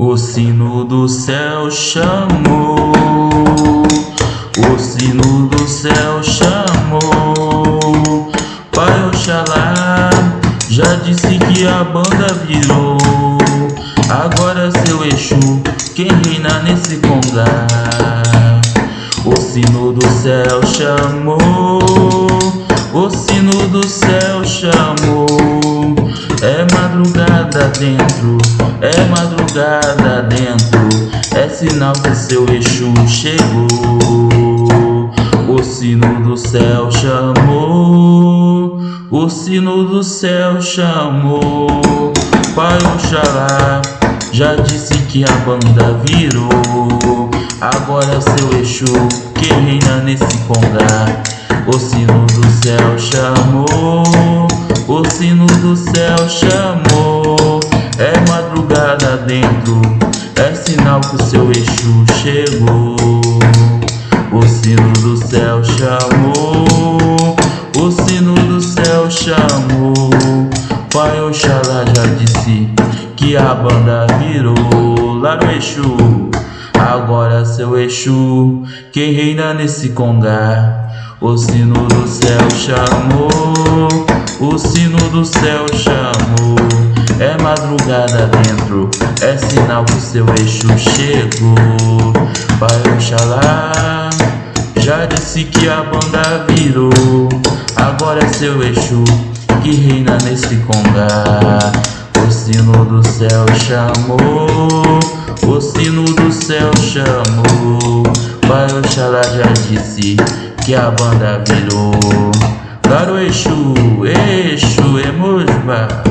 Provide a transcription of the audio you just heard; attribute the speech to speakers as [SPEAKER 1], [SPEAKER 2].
[SPEAKER 1] O sino do céu chamou, o sino do céu chamou. Pai Oxalá já disse que a banda virou. Agora seu Exu, quem reina nesse congá. O sino do céu chamou, o sino do céu chamou. É madrugada dentro, é madrugada dentro, é sinal que seu Exu chegou. O sino do céu chamou, o sino do céu chamou. Pai Oxalá já disse que a banda virou. Agora é seu Exu que reina nesse congá. O sino do céu chamou, o sino do céu chamou. É madrugada dentro, é sinal que o seu Exu chegou. O sino do céu chamou, o sino do céu chamou. Pai Oxalá já disse que a banda virou. Lá no Exu, agora seu Exu, quem reina nesse congá. O sino do céu chamou, o sino do céu chamou. É madrugada dentro, é sinal que seu Exu chegou. Pai Oxalá já disse que a banda virou. Agora é seu Exu que reina nesse congá. O sino do céu chamou, o sino do céu chamou. Pai Oxalá já disse que a banda virou. Claro, Exu, Exu, Emojba.